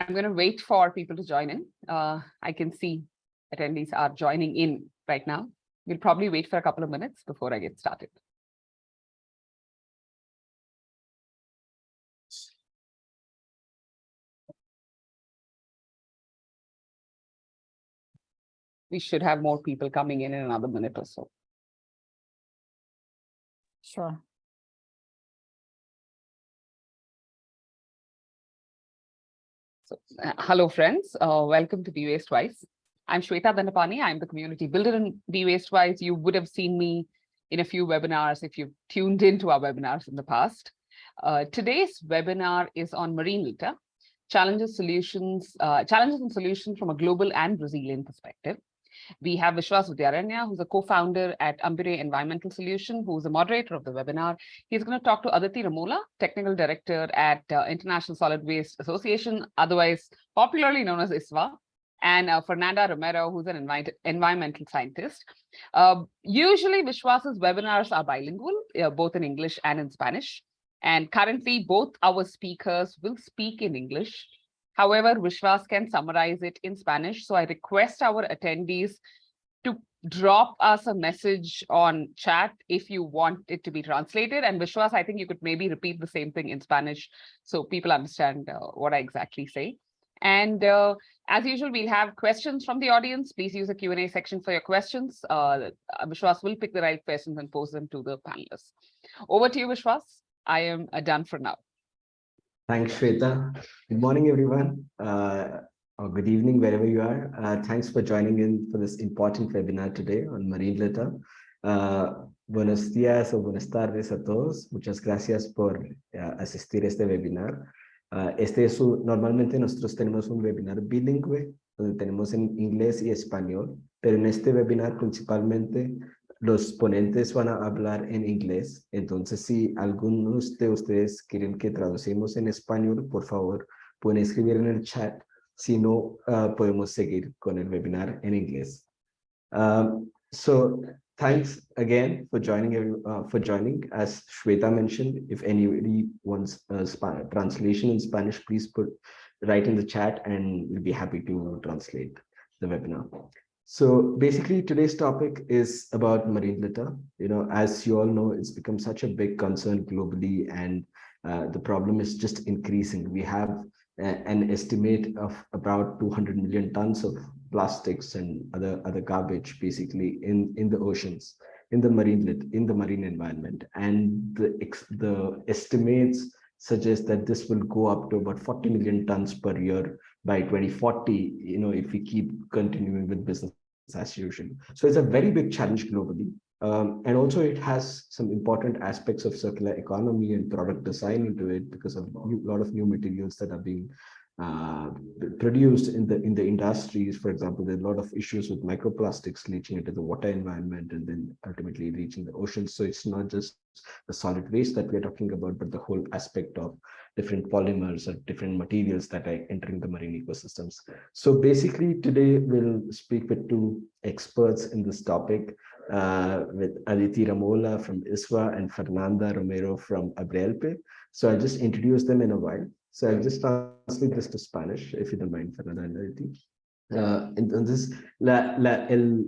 I'm going to wait for people to join in. Uh, I can see attendees are joining in right now. We'll probably wait for a couple of minutes before I get started. We should have more people coming in in another minute or so. Sure. So, uh, hello, friends. Uh, welcome to Be Waste Wise. I'm Shweta Dandapani. I'm the community builder in Be Waste Wise. You would have seen me in a few webinars if you've tuned into our webinars in the past. Uh, today's webinar is on marine litter, challenges, solutions, uh, challenges and solutions from a global and Brazilian perspective. We have Vishwas Vidyaranya, who's a co-founder at Ambire Environmental Solution, who's a moderator of the webinar. He's going to talk to Aditi Ramola, technical director at uh, International Solid Waste Association, otherwise popularly known as ISWA, and uh, Fernanda Romero, who's an envi environmental scientist. Uh, usually Vishwas's webinars are bilingual, uh, both in English and in Spanish. And currently both our speakers will speak in English. However, Vishwas can summarize it in Spanish. So I request our attendees to drop us a message on chat if you want it to be translated. And Vishwas, I think you could maybe repeat the same thing in Spanish so people understand uh, what I exactly say. And uh, as usual, we'll have questions from the audience. Please use the Q&A section for your questions. Uh, Vishwas will pick the right questions and pose them to the panelists. Over to you, Vishwas. I am uh, done for now. Thanks, Shweta. Good morning, everyone. Uh, or good evening, wherever you are. Uh, thanks for joining in for this important webinar today on marine litter. Uh, buenos días o buenas tardes a todos. Muchas gracias por uh, asistir a este webinar. Uh, este es un, normalmente nosotros tenemos un webinar bilingüe, donde tenemos en inglés y español, pero en este webinar principalmente los ponentes van a hablar en inglés. Entonces, si algunos de ustedes quieren que traducimos en español, por favor, pueden escribir en el chat. Si no, uh, podemos seguir con el webinar en inglés. Um, so, thanks again for joining uh, for joining as Shweta mentioned if anybody wants a translation in Spanish please put write in the chat and we'll be happy to translate the webinar so basically today's topic is about marine litter. You know as you all know it's become such a big concern globally and uh, the problem is just increasing. We have uh, an estimate of about 200 million tons of plastics and other other garbage basically in in the oceans in the marine lit in the marine environment. And the the estimates suggest that this will go up to about 40 million tons per year by 2040 you know if we keep continuing with business usual so it's a very big challenge globally. Um, and also it has some important aspects of circular economy and product design into it because of a lot of new materials that are being uh, produced in the in the industries. For example, there are a lot of issues with microplastics leaching into the water environment and then ultimately reaching the ocean. So it's not just the solid waste that we're talking about, but the whole aspect of different polymers or different materials that are entering the marine ecosystems. So basically today we'll speak with two experts in this topic uh, with Aditi Ramola from ISWA and Fernanda Romero from Abrelpe. So I'll just introduce them in a while. So I'll just translate this to Spanish, if you don't mind, Fernanda. Uh, entonces, la, la, el,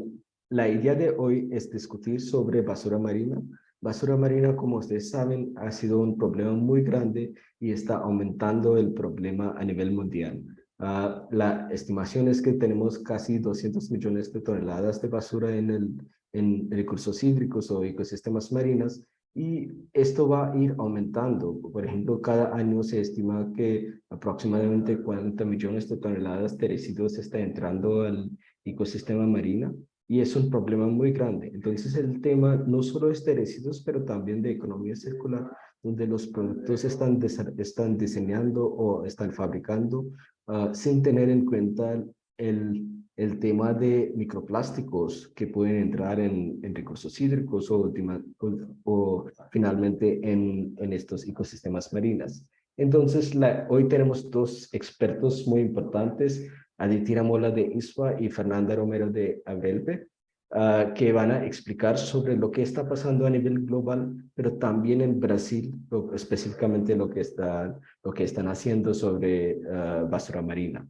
la idea de hoy es discutir sobre basura marina. Basura marina, como ustedes saben, ha sido un problema muy grande y está aumentando el problema a nivel mundial. Uh, la estimación es que tenemos casi 200 millones de toneladas de basura en, el, en recursos hídricos o ecosistemas marinos y esto va a ir aumentando. Por ejemplo, cada año se estima que aproximadamente 40 millones de toneladas de residuos está entrando al ecosistema marino y es un problema muy grande. Entonces el tema no solo es de residuos, pero también de economía circular, donde los productos están, están diseñando o están fabricando uh, sin tener en cuenta el el tema de microplásticos que pueden entrar en, recursos hídricos o, finalmente en, estos ecosistemas marinos. Entonces, hoy tenemos dos expertos muy importantes, Aditira Mola de ISWA y Fernanda Romero de Abrelpe. ah, que van a explicar sobre lo que está pasando a nivel global, pero también en Brasil, específicamente lo que, está, lo que están haciendo sobre ah, basura marina.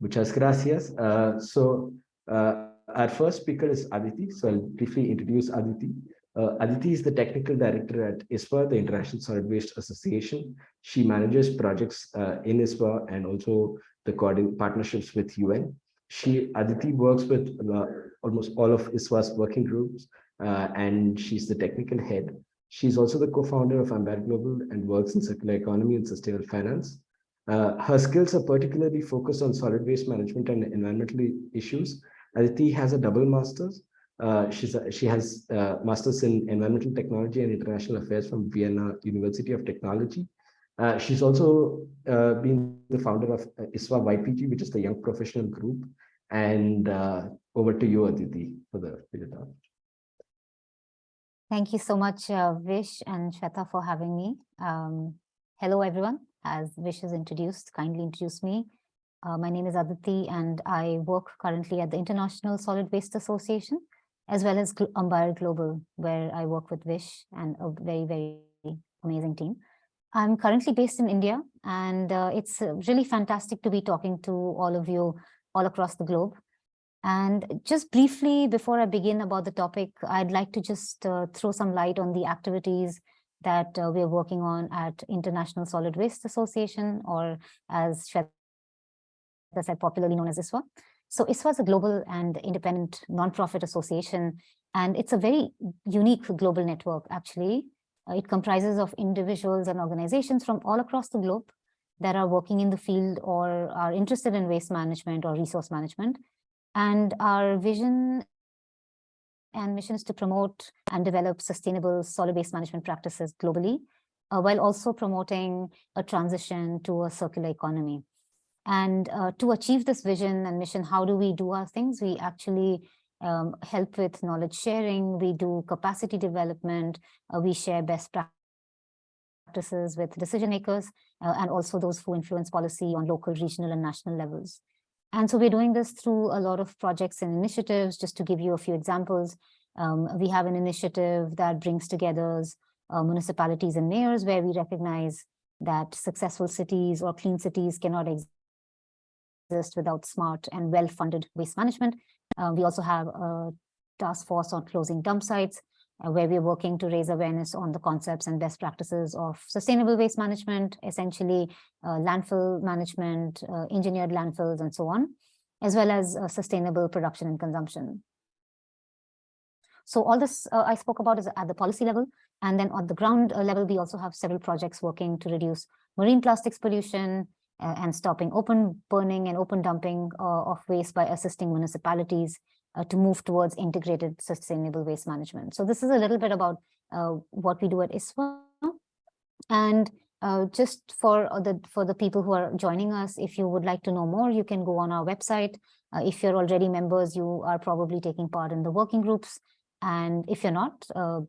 Muchas gracias. Uh, so uh, our first speaker is Aditi. So I'll briefly introduce Aditi. Uh, Aditi is the technical director at ISWA, the International Solid Waste Association. She manages projects uh, in ISWA and also the partnerships with UN. She Aditi works with uh, almost all of ISWA's working groups, uh, and she's the technical head. She's also the co-founder of Ambire Global and works in circular economy and sustainable finance. Uh, her skills are particularly focused on solid waste management and environmental issues. Aditi has a double master's. Uh, she's a, she has uh, master's in environmental technology and international affairs from Vienna University of Technology. Uh, she's also uh, been the founder of ISWA YPG, which is the Young Professional Group. And over to you, Aditi, for the, talk. Thank you so much, Vish and Shweta for having me. Um, hello, everyone. As Vish has introduced, kindly introduced me. Uh, my name is Aditi and I work currently at the International Solid Waste Association, as well as Gl- Global, where I work with Vish and a very, very amazing team. I'm currently based in India and uh, it's really fantastic to be talking to all of you all across the globe. And just briefly, before I begin about the topic, I'd like to just uh, throw some light on the activities that uh, we're working on at International Solid Waste Association, or as Shweta said, popularly known as ISWA. So ISWA is a global and independent nonprofit association, and it's a very unique global network, actually. Uh, it comprises of individuals and organizations from all across the globe that are working in the field or are interested in waste management or resource management. And our vision and mission is to promote and develop sustainable solid waste management practices globally, uh, while also promoting a transition to a circular economy. And uh, to achieve this vision and mission, how do we do our things? We actually um, help with knowledge sharing, we do capacity development, uh, we share best practices with decision makers, uh, and also those who influence policy on local, regional, and national levels. And so we're doing this through a lot of projects and initiatives. Just to give you a few examples, um, we have an initiative that brings together uh, municipalities and mayors where we recognize that successful cities or clean cities cannot exist without smart and well-funded waste management. Uh, we also have a task force on closing dump sites, uh, where we're working to raise awareness on the concepts and best practices of sustainable waste management, essentially uh, landfill management, uh, engineered landfills, and so on, as well as uh, sustainable production and consumption. So all this uh, I spoke about is at the policy level. And then on the ground uh, level, we also have several projects working to reduce marine plastics pollution and stopping open burning and open dumping of waste by assisting municipalities uh, to move towards integrated sustainable waste management. So this is a little bit about uh, what we do at ISWA. And uh, just for the for the people who are joining us, if you would like to know more, you can go on our website. Uh, if you're already members, you are probably taking part in the working groups. And if you're not, uh,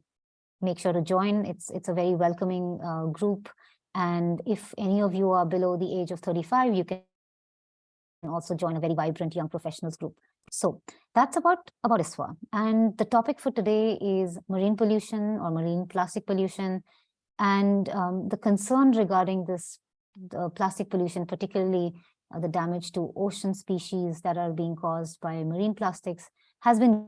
make sure to join. It's it's a very welcoming uh, group. And if any of you are below the age of 35, you can also join a very vibrant young professionals group. So that's about about ISWA. And the topic for today is marine pollution or marine plastic pollution. And um, the concern regarding this plastic pollution, particularly uh, the damage to ocean species that are being caused by marine plastics, has been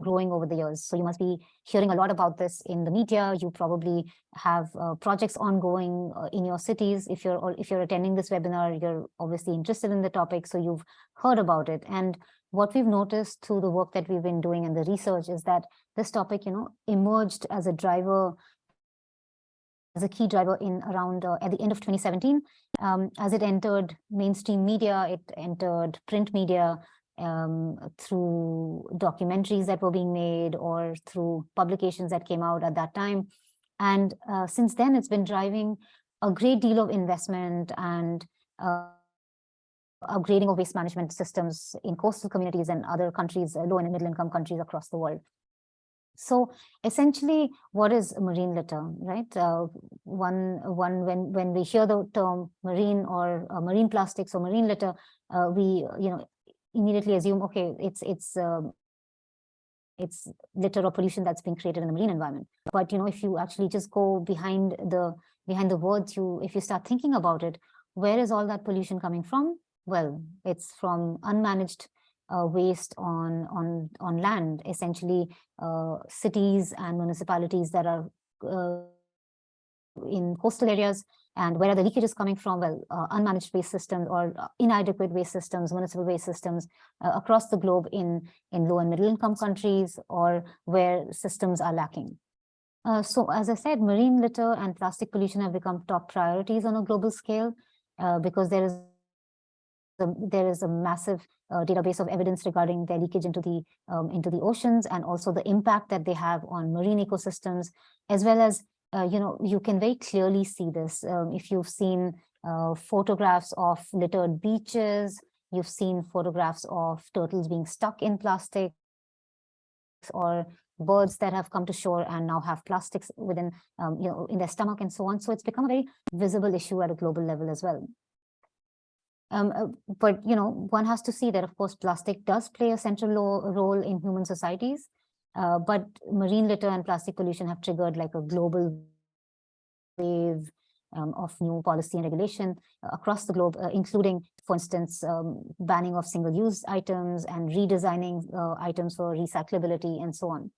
growing over the years. So you must be hearing a lot about this in the media. You probably have uh, projects ongoing uh, in your cities. If you're or if you're attending this webinar, you're obviously interested in the topic, so you've heard about it. And what we've noticed through the work that we've been doing and the research is that this topic, you know, emerged as a driver as a key driver in around uh, at the end of 2017 um, as it entered mainstream media it entered print media um, through documentaries that were being made or through publications that came out at that time and uh, since then it's been driving a great deal of investment and uh, upgrading of waste management systems in coastal communities and other countries, uh, low and middle income countries across the world. So essentially, what is marine litter, right? Uh, one, one when when we hear the term marine or uh, marine plastics or marine litter, uh, we you know immediately assume okay, it's it's um, it's litter or pollution that's being created in the marine environment. But, you know, if you actually just go behind the behind the words, you if you start thinking about it, where is all that pollution coming from? Well, it's from unmanaged uh, waste on on on land, essentially uh, cities and municipalities that are uh, in coastal areas and where are the leakages coming from? Well, uh, unmanaged waste systems or uh, inadequate waste systems, municipal waste systems uh, across the globe in, in low and middle income countries or where systems are lacking. Uh, so as I said, marine litter and plastic pollution have become top priorities on a global scale uh, because there is a, there is a massive uh, database of evidence regarding their leakage into the um, into the oceans and also the impact that they have on marine ecosystems, as well as uh, you know, you can very clearly see this. Um, if you've seen uh, photographs of littered beaches, you've seen photographs of turtles being stuck in plastic or birds that have come to shore and now have plastics within, um, you know, in their stomach and so on. So it's become a very visible issue at a global level as well. Um, uh, but, you know, one has to see that, of course, plastic does play a central role in human societies. Uh, but marine litter and plastic pollution have triggered like a global wave um, of new policy and regulation uh, across the globe, uh, including, for instance, um, banning of single-use items and redesigning uh, items for recyclability and so on.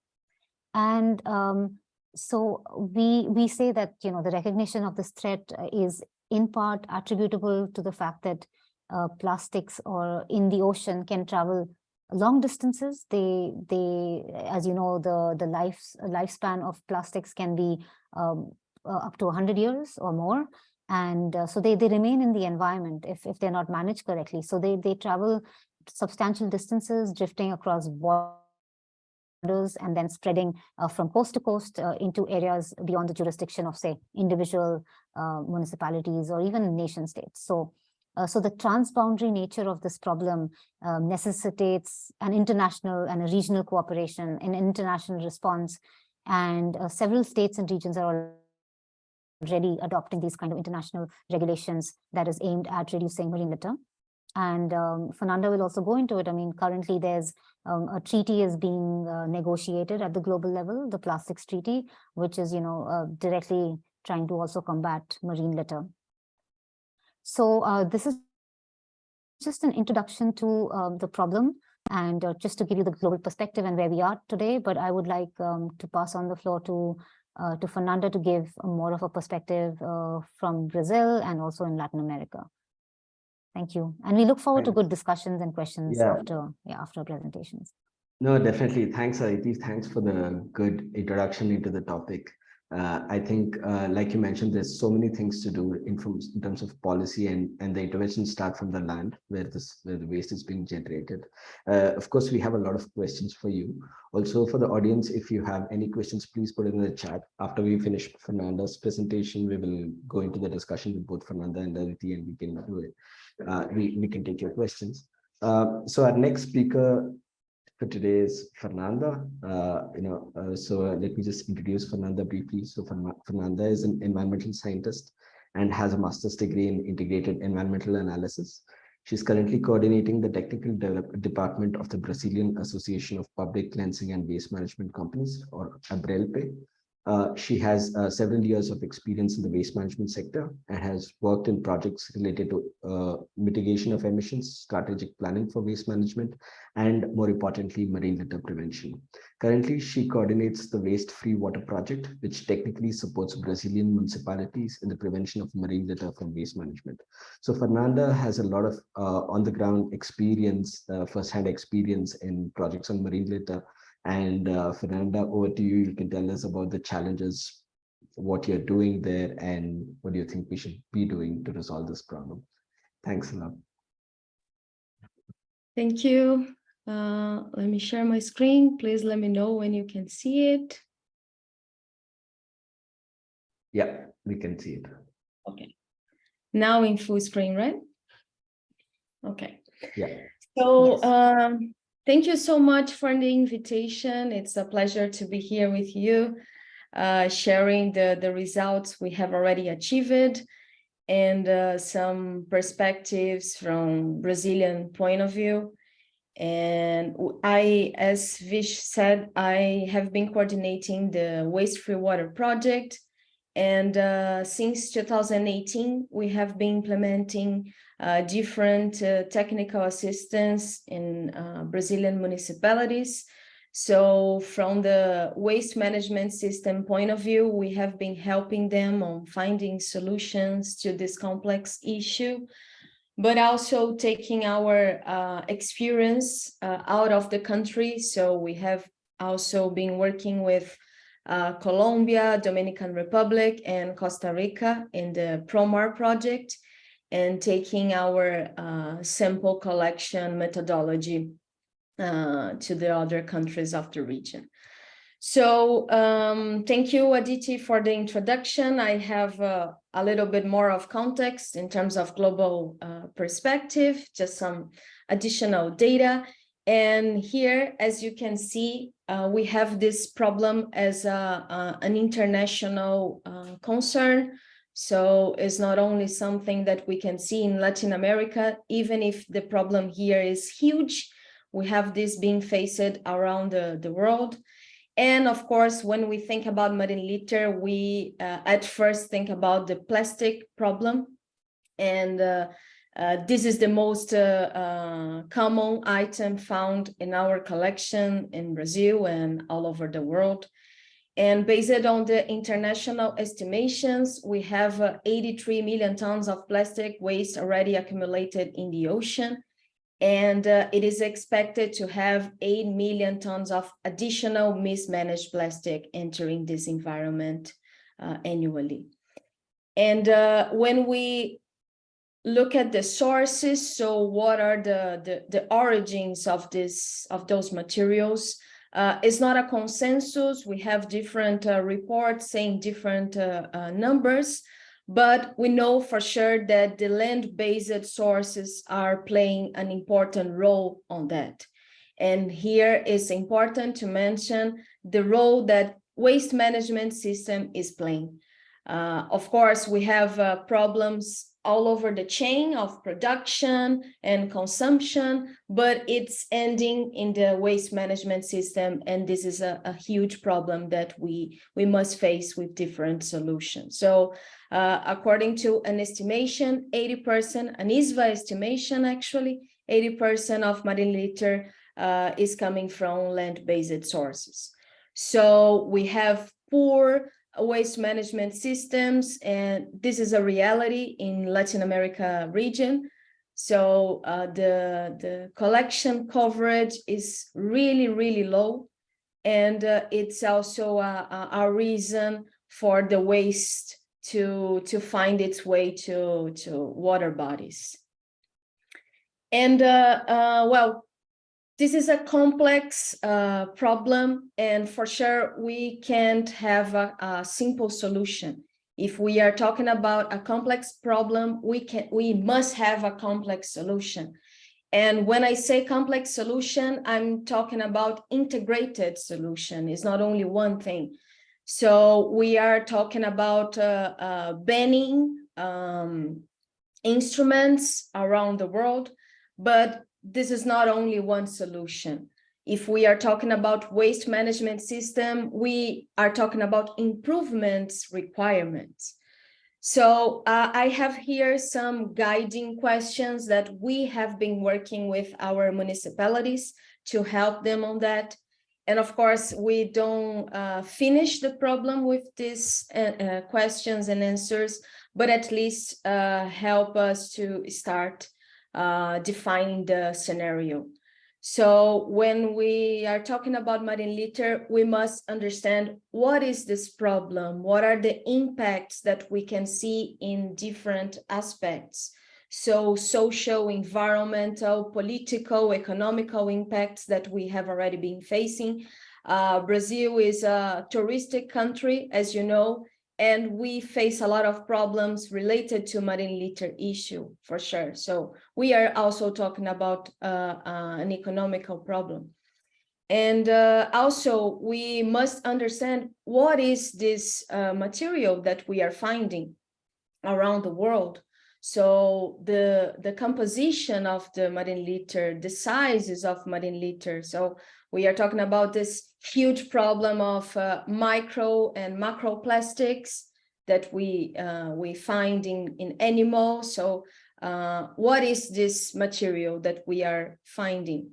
And um, so we we say that you know the recognition of this threat uh, is in part attributable to the fact that uh, plastics or in the ocean can travel long distances they they as you know the the life lifespan of plastics can be um, uh, up to 100 years or more. And uh, so they they remain in the environment if if they're not managed correctly. So they they travel substantial distances drifting across borders and then spreading uh, from coast to coast uh, into areas beyond the jurisdiction of say individual uh, municipalities or even nation states. So uh, so the transboundary nature of this problem um, necessitates an international and a regional cooperation, an international response, and uh, several states and regions are already adopting these kind of international regulations that is aimed at reducing marine litter. And um, Fernanda will also go into it. I mean, currently there's um, a treaty is being uh, negotiated at the global level, the plastics treaty, which is, you know, uh, directly trying to also combat marine litter. So uh, this is just an introduction to um, the problem and uh, just to give you the global perspective and where we are today. But I would like um, to pass on the floor to uh, to Fernanda to give more of a perspective uh, from Brazil and also in Latin America. Thank you. And we look forward Thanks. to good discussions and questions yeah. after yeah, after presentations. No, definitely. Thanks, Aditi. Thanks for the good introduction into the topic uh, I think, uh, like you mentioned, there's so many things to do in, from, in terms of policy and, and the interventions start from the land where this where the waste is being generated. Uh, of course, we have a lot of questions for you. Also for the audience, if you have any questions, please put it in the chat. After we finish Fernanda's presentation, we will go into the discussion with both Fernanda and Aditi and we can do it. Uh, we, we can take your questions. Uh, so our next speaker for today is Fernanda. Uh, you know, uh, so uh, let me just introduce Fernanda briefly. So Fernanda is an environmental scientist and has a master's degree in integrated environmental analysis. She's currently coordinating the technical department of the Brazilian Association of Public Cleansing and Waste Management Companies, or ABRELPE, uh, she has uh, several years of experience in the waste management sector and has worked in projects related to uh, mitigation of emissions, strategic planning for waste management, and more importantly, marine litter prevention. Currently, she coordinates the Waste Free Water Project, which technically supports Brazilian municipalities in the prevention of marine litter from waste management. So Fernanda has a lot of uh, on-the-ground experience, uh, first-hand experience in projects on marine litter, and uh, Fernanda, over to you. You can tell us about the challenges, what you're doing there, and what do you think we should be doing to resolve this problem. Thanks a lot. Thank you. Uh, let me share my screen. Please let me know when you can see it. Yeah, we can see it. Okay. Now in full screen, right? Okay. Yeah. So yes. um, Thank you so much for the invitation. It's a pleasure to be here with you, uh, sharing the, the results we have already achieved and uh, some perspectives from Brazilian point of view. And I, as Vish said, I have been coordinating the Waste Free Water Project. And uh, since 2018, we have been implementing uh, different uh, technical assistance in uh, Brazilian municipalities. So from the waste management system point of view, we have been helping them on finding solutions to this complex issue, but also taking our uh, experience uh, out of the country. So we have also been working with uh, Colombia, Dominican Republic, and Costa Rica in the PROMAR project and taking our uh, sample collection methodology uh, to the other countries of the region. So um, thank you, Aditi, for the introduction. I have uh, a little bit more of context in terms of global uh, perspective, just some additional data. And here, as you can see, uh, we have this problem as a, an international uh, concern. So it's not only something that we can see in Latin America, even if the problem here is huge, we have this being faced around the, the world. And of course, when we think about marine litter, we uh, at first think about the plastic problem. And uh, this is the most uh, uh, common item found in our collection in Brazil and all over the world. And based on the international estimations, we have uh, 83 million tons of plastic waste already accumulated in the ocean. And uh, it is expected to have 8 million tons of additional mismanaged plastic entering this environment uh, annually. And uh, when we look at the sources, so what are the, the, the origins of this, of those materials? Uh, it's not a consensus. We have different uh, reports saying different uh, uh, numbers, but we know for sure that the land-based sources are playing an important role on that. And here it's important to mention the role that waste management system is playing. Uh, of course, we have uh, problems all over the chain of production and consumption, but it's ending in the waste management system. And this is a, a huge problem that we, we must face with different solutions. So uh, according to an estimation, 80%, an ISWA estimation actually, 80% of marine litter uh, is coming from land-based sources. So we have poor waste management systems, and this is a reality in Latin America region. So uh, the, the collection coverage is really, really low. And uh, it's also a, a, reason for the waste to, to find its way to, to water bodies. And uh, uh, well, this is a complex uh, problem, and for sure we can't have a, a, simple solution. If we are talking about a complex problem, we can we must have a complex solution. And when I say complex solution, I'm talking about integrated solution. It's not only one thing. So we are talking about uh, uh, banning um, instruments around the world, but this is not only one solution. If we are talking about waste management system, we are talking about improvements requirements. So uh, I have here some guiding questions that we have been working with our municipalities to help them on that. And of course, we don't uh, finish the problem with these uh, uh questions and answers, but at least uh, help us to start uh, defining the scenario. So when we are talking about marine litter, we must understand what is this problem? What are the impacts that we can see in different aspects? So social, environmental, political, economical impacts that we have already been facing. Uh, Brazil is a touristic country, as you know, and we face a lot of problems related to marine litter issue for sure. So we are also talking about uh, uh, an economical problem. And uh, also we must understand what is this uh, material that we are finding around the world. So the, the composition of the marine litter, the sizes of marine litter. So we are talking about this huge problem of uh, micro and macro plastics that we uh, we find in, in animals. So uh, what is this material that we are finding?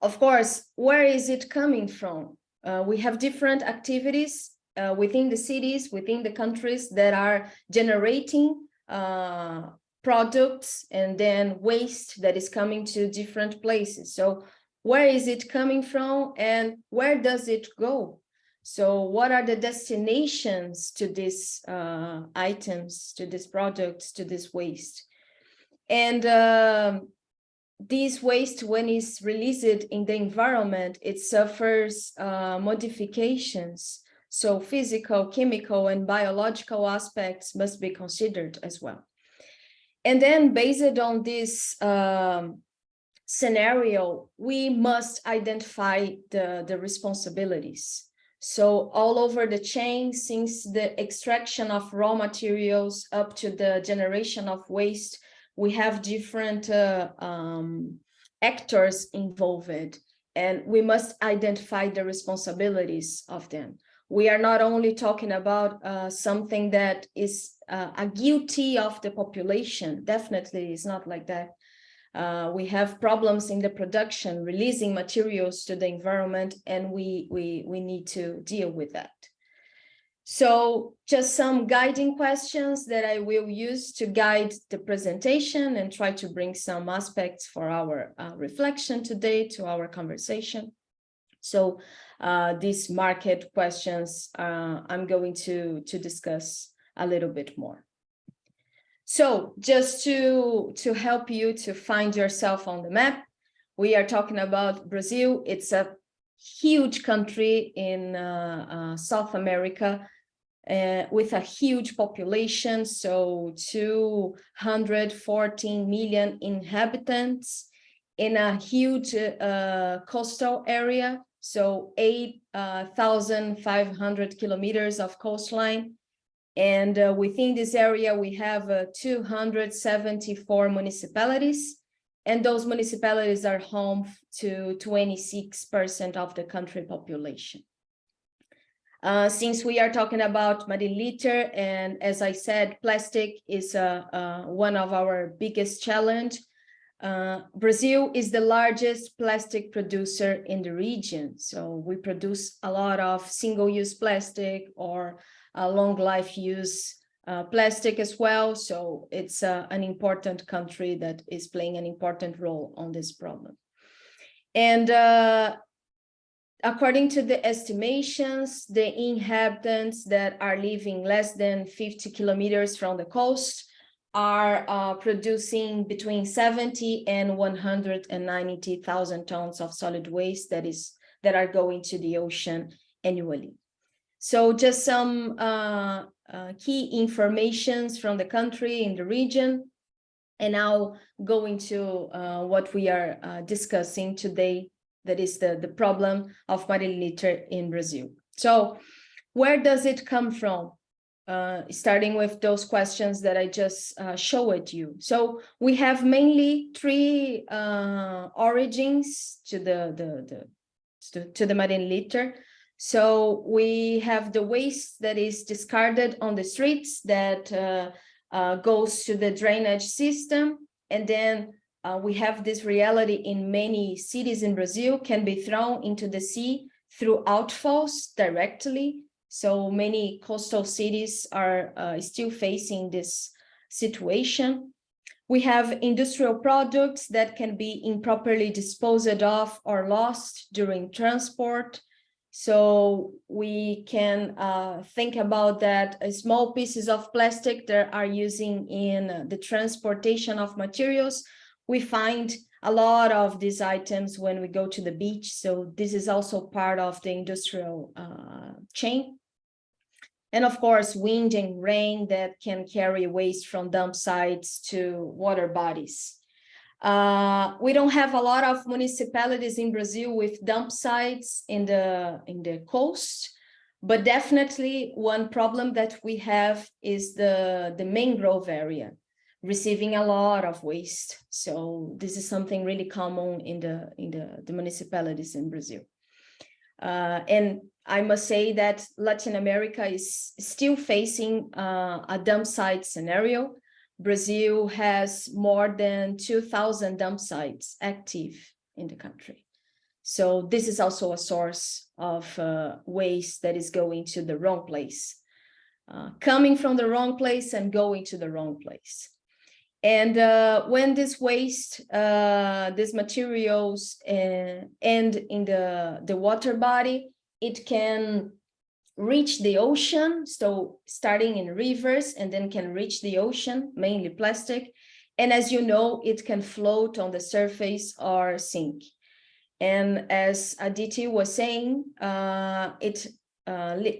Of course, where is it coming from? Uh, we have different activities uh, within the cities, within the countries that are generating uh, products and then waste that is coming to different places. So where is it coming from and where does it go? So what are the destinations to these uh, items, to these products, to this waste? And um, this waste, when it's released in the environment, it suffers uh, modifications. So physical, chemical, and biological aspects must be considered as well. And then based on this um, scenario, we must identify the, the responsibilities. So all over the chain, since the extraction of raw materials up to the generation of waste, we have different uh, um, actors involved, and we must identify the responsibilities of them. We are not only talking about uh, something that is uh, a guilty of the population, definitely it's not like that. Uh, we have problems in the production, releasing materials to the environment, and we, we, we need to deal with that. So just some guiding questions that I will use to guide the presentation and try to bring some aspects for our uh, reflection today to our conversation. So uh, these market questions uh, I'm going to, to discuss a little bit more. So just to, to help you to find yourself on the map, we are talking about Brazil. It's a huge country in uh, uh, South America uh, with a huge population, so 214 million inhabitants in a huge uh, coastal area, so 8,500 kilometers of coastline, and uh, within this area, we have uh, 274 municipalities, and those municipalities are home to 26% of the country population. Uh, since we are talking about marine litter, and as I said, plastic is uh, uh, one of our biggest challenge. Uh, Brazil is the largest plastic producer in the region. So we produce a lot of single-use plastic or long life use uh, plastic as well. So it's uh, an important country that is playing an important role on this problem. And uh, according to the estimations, the inhabitants that are living less than 50 kilometers from the coast are uh, producing between 70 and 190,000 tons of solid waste that is that are going to the ocean annually. So just some uh, uh, key informations from the country in the region. And now going to uh, what we are uh, discussing today, that is the, the problem of marine litter in Brazil. So where does it come from? Uh, starting with those questions that I just uh, showed you. So we have mainly three origins to the, the, the to, to the marine litter. So we have the waste that is discarded on the streets that uh, uh, goes to the drainage system. And then uh, we have this reality in many cities in Brazil can be thrown into the sea through outfalls directly. So many coastal cities are uh, still facing this situation. We have industrial products that can be improperly disposed of or lost during transport. So we can uh, think about that uh, small pieces of plastic that are using in the transportation of materials. We find a lot of these items when we go to the beach. So this is also part of the industrial uh, chain. And of course, wind and rain that can carry waste from dump sites to water bodies. Uh, we don't have a lot of municipalities in Brazil with dump sites in the in the coast, but definitely one problem that we have is the the mangrove area. receiving a lot of waste. So this is something really common in the in the, the municipalities in Brazil. Uh, and I must say that Latin America is still facing uh, a dump site scenario. Brazil has more than 2,000 dump sites active in the country. So this is also a source of uh, waste that is going to the wrong place, uh, coming from the wrong place and going to the wrong place. And uh, when this waste, uh, these materials uh, end in the, the water body, it can reach the ocean. So starting in rivers and then can reach the ocean, mainly plastic. And as you know, it can float on the surface or sink. And as Aditi was saying, uh, it uh,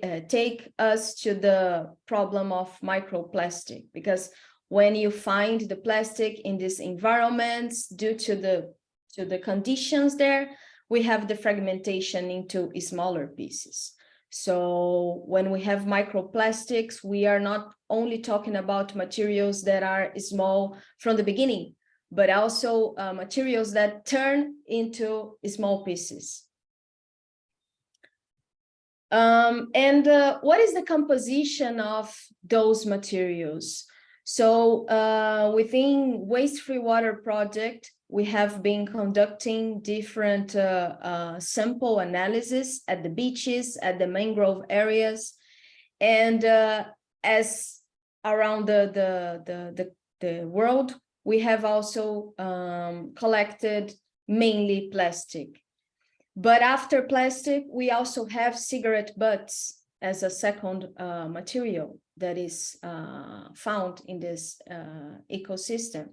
uh, take us to the problem of microplastic because when you find the plastic in these environments due to the to the conditions there, we have the fragmentation into smaller pieces. So when we have microplastics, we are not only talking about materials that are small from the beginning, but also uh, materials that turn into small pieces. Um, and uh, what is the composition of those materials? So uh, within Waste Free Water project, we have been conducting different uh, uh, sample analysis at the beaches, at the mangrove areas, and uh, as around the, the, the, the, the world, we have also um, collected mainly plastic. But after plastic, we also have cigarette butts as a second uh, material that is uh, found in this uh, ecosystem.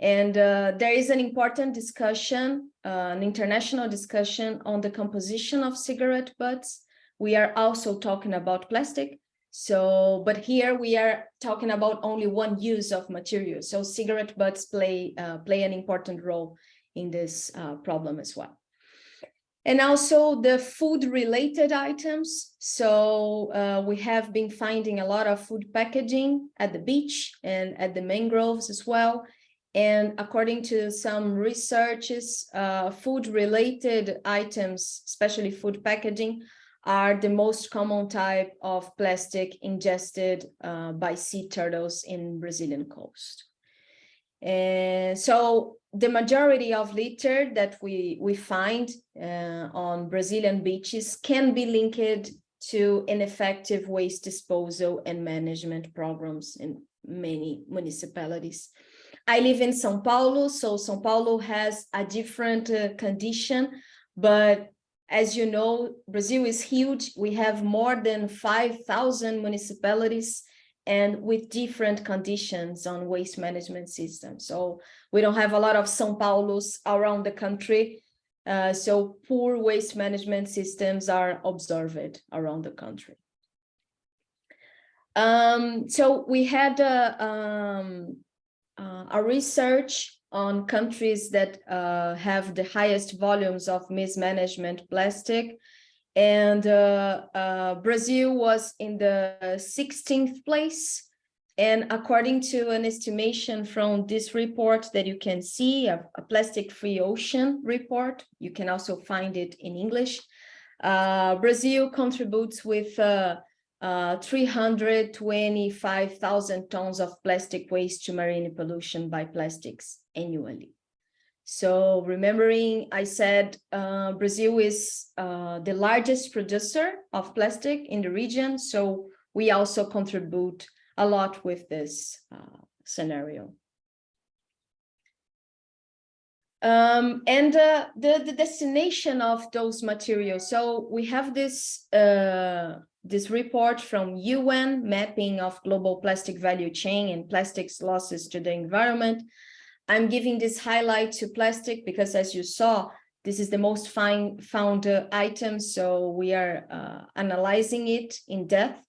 And uh, there is an important discussion, uh, an international discussion on the composition of cigarette butts. We are also talking about plastic. So, but here we are talking about only one use of material. So cigarette butts play, uh, play an important role in this problem as well and also the food related items. So uh, we have been finding a lot of food packaging at the beach and at the mangroves as well. And according to some researches, uh, food related items, especially food packaging, are the most common type of plastic ingested uh, by sea turtles in Brazilian coast. And so the majority of litter that we, we find uh, on Brazilian beaches can be linked to ineffective waste disposal and management programs in many municipalities. I live in São Paulo, so São Paulo has a different uh, condition, but as you know, Brazil is huge. We have more than 5,000 municipalities and with different conditions on waste management systems. So we don't have a lot of São Paulos around the country. Uh, so poor waste management systems are observed around the country. Um, so we had a, um, uh, a research on countries that uh, have the highest volumes of mismanagement plastic and uh, uh, Brazil was in the 16th place. And according to an estimation from this report that you can see, a, a plastic-free ocean report, you can also find it in English, uh, Brazil contributes with uh, uh, 325,000 tons of plastic waste to marine pollution by plastics annually. So remembering, I said uh, Brazil is uh, the largest producer of plastic in the region. So we also contribute a lot with this uh, scenario. Um, and uh, the, the destination of those materials. So we have this, this report from UN mapping of global plastic value chain and plastics losses to the environment I'm giving this highlight to plastic because as you saw, this is the most fine found uh, item. So we are uh, analyzing it in depth.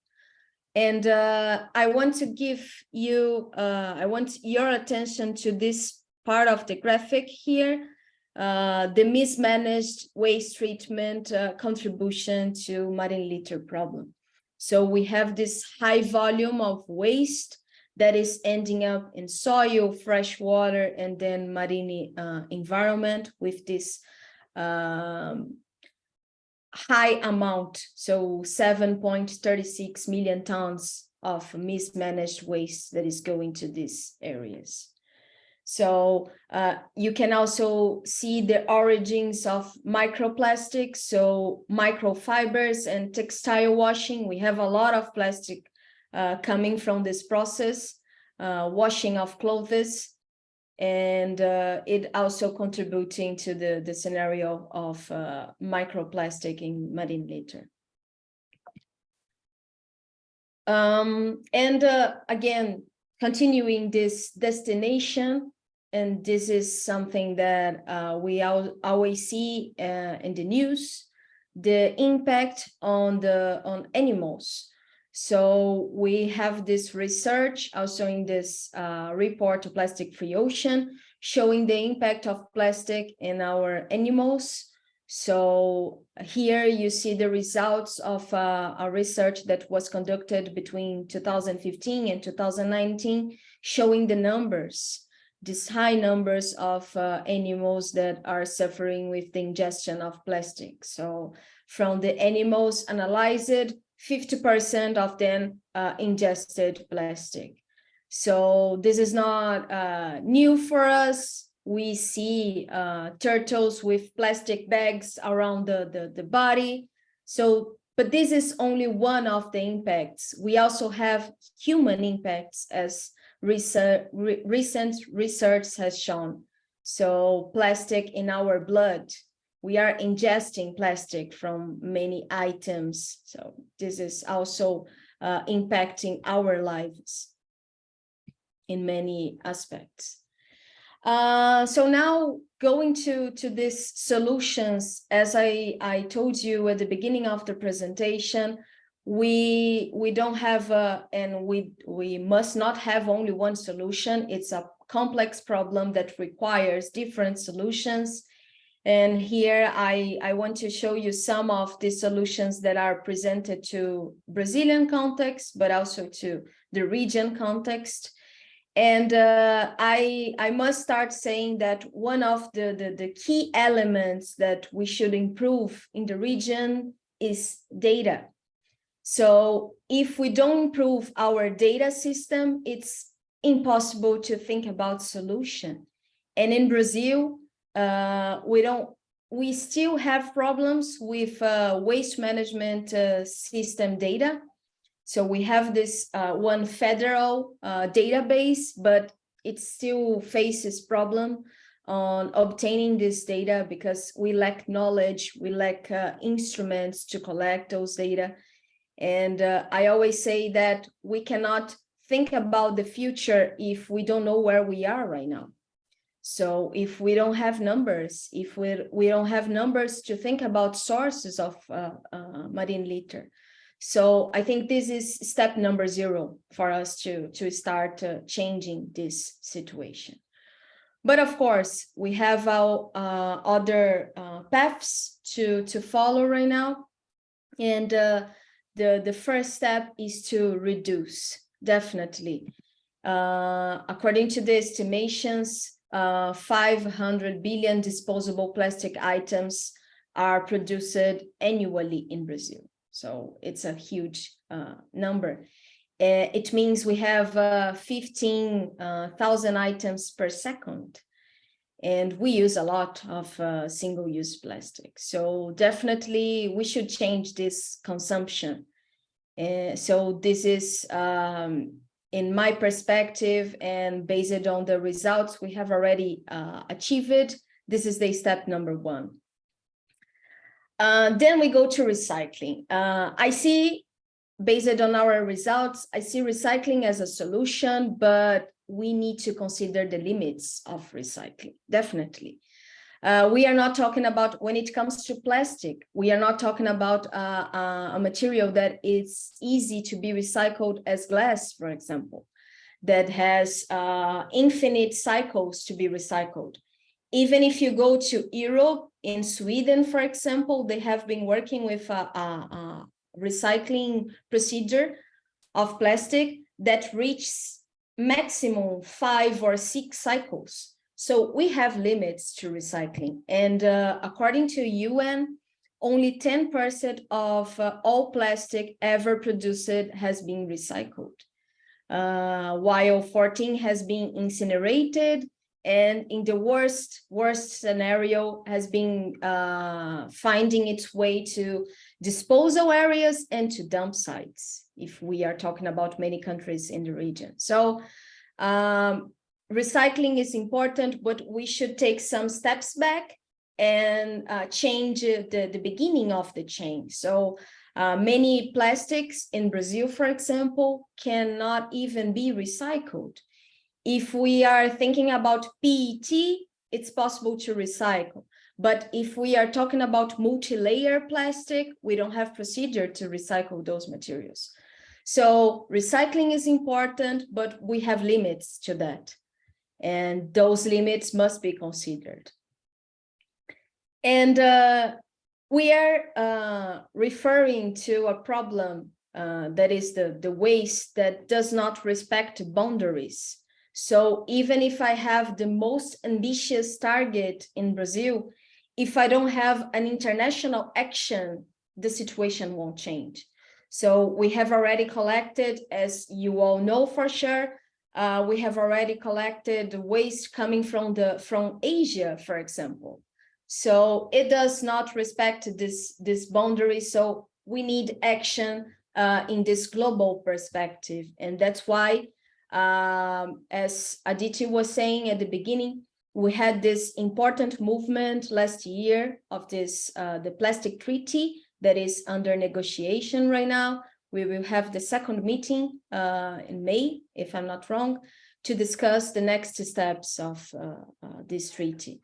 And uh, I want to give you, uh, I want your attention to this part of the graphic here, uh, the mismanaged waste treatment uh, contribution to marine litter problem. So we have this high volume of waste that is ending up in soil, fresh water, and then marine uh, environment with this um, high amount, so 7.36 million tons of mismanaged waste that is going to these areas. So uh, you can also see the origins of microplastics, so microfibers and textile washing. We have a lot of plastic uh, coming from this process, uh, washing of clothes, and uh, it also contributing to the, the scenario of uh, microplastic in marine litter. Um, and uh, again, continuing this destination, and this is something that uh, we al always see uh, in the news, the impact on the on animals. So we have this research also in this uh, report to Plastic Free Ocean, showing the impact of plastic in our animals. So here you see the results of uh, a research that was conducted between 2015 and 2019, showing the numbers these high numbers of uh, animals that are suffering with the ingestion of plastic. So from the animals analyzed, 50% of them uh, ingested plastic. So this is not uh, new for us. We see uh, turtles with plastic bags around the, the, the body. So, but this is only one of the impacts. We also have human impacts as re recent research has shown. So plastic in our blood, we are ingesting plastic from many items. So this is also uh, impacting our lives in many aspects. Uh, so now going to, to these solutions, as I, I told you at the beginning of the presentation, we we don't have a, and we we must not have only one solution. It's a complex problem that requires different solutions. And here i i want to show you some of the solutions that are presented to brazilian context but also to the region context. And uh, I, I must start saying that one of the, the, the key elements that we should improve in the region is data so if we don't improve our data system, it's impossible to think about solution. And in Brazil, uh, we don't, we still have problems with uh, waste management uh, system data. So we have this uh, one federal uh, database, but it still faces problem on obtaining this data because we lack knowledge, we lack uh, instruments to collect those data. And uh, I always say that we cannot think about the future if we don't know where we are right now. So if we don't have numbers, if we, we don't have numbers to think about sources of uh, uh, marine litter. So I think this is step number zero for us to, to start uh, changing this situation. But of course, we have our uh, other uh, paths to, to follow right now. And uh, the, the first step is to reduce, definitely. Uh, according to the estimations, uh, 500 billion disposable plastic items are produced annually in Brazil. So it's a huge uh, number. Uh, it means we have uh, 15,000 uh, items per second. And we use a lot of single-use plastic. So definitely we should change this consumption. Uh, so this is, um, in my perspective and based on the results we have already uh, achieved, this is the step number one. Uh, then we go to recycling. Uh, I see, based on our results, I see recycling as a solution, but we need to consider the limits of recycling, definitely. Uh, we are not talking about when it comes to plastic, we are not talking about uh, uh, a material that is easy to be recycled as glass, for example, that has uh, infinite cycles to be recycled. Even if you go to Europe, in Sweden, for example, they have been working with a, a, a recycling procedure of plastic that reaches maximum five or six cycles. So we have limits to recycling. And uh, according to UN, only 10% of uh, all plastic ever produced has been recycled, uh, while 14 has been incinerated and in the worst, worst scenario has been uh, finding its way to disposal areas and to dump sites, if we are talking about many countries in the region. So um, recycling is important, but we should take some steps back and uh, change the, the beginning of the chain. So uh, many plastics in Brazil, for example, cannot even be recycled. If we are thinking about PET, it's possible to recycle. But if we are talking about multi-layer plastic, we don't have procedure to recycle those materials. So recycling is important, but we have limits to that. And those limits must be considered. And uh, we are uh, referring to a problem uh, that is the, the waste that does not respect boundaries. So even if I have the most ambitious target in Brazil, if I don't have an international action, the situation won't change. So we have already collected, as you all know for sure, uh, we have already collected waste coming from the from Asia, for example. So it does not respect this, this boundary. So we need action uh, in this global perspective. And that's why, um, as Aditi was saying at the beginning, we had this important movement last year of this, uh, the plastic treaty that is under negotiation right now. We will have the second meeting uh, in May, if I'm not wrong, to discuss the next steps of uh, uh, this treaty.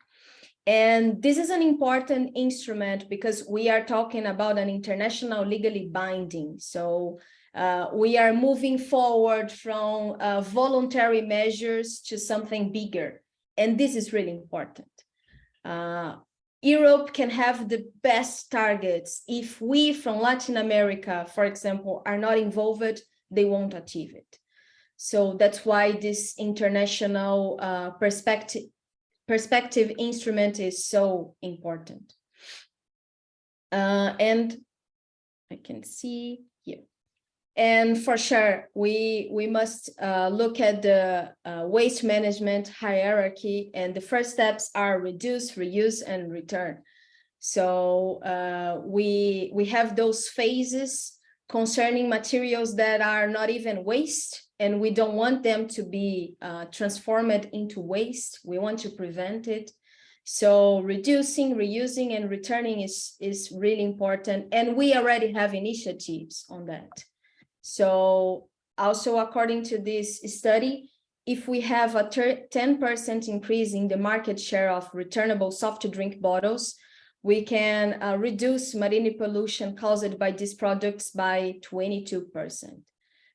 And this is an important instrument because we are talking about an international legally binding. So uh, we are moving forward from uh, voluntary measures to something bigger. And this is really important. Europe can have the best targets. If we from Latin America, for example, are not involved, they won't achieve it. So that's why this international uh, perspective perspective instrument is so important. Uh, and I can see. And for sure, we, we must uh, look at the uh, waste management hierarchy and the first steps are reduce, reuse, and return. So uh, we, we have those phases concerning materials that are not even waste and we don't want them to be uh, transformed into waste. We want to prevent it. So reducing, reusing, and returning is, is really important. And we already have initiatives on that. So also according to this study, if we have a 10% increase in the market share of returnable soft drink bottles, we can uh, reduce marine pollution caused by these products by 22%.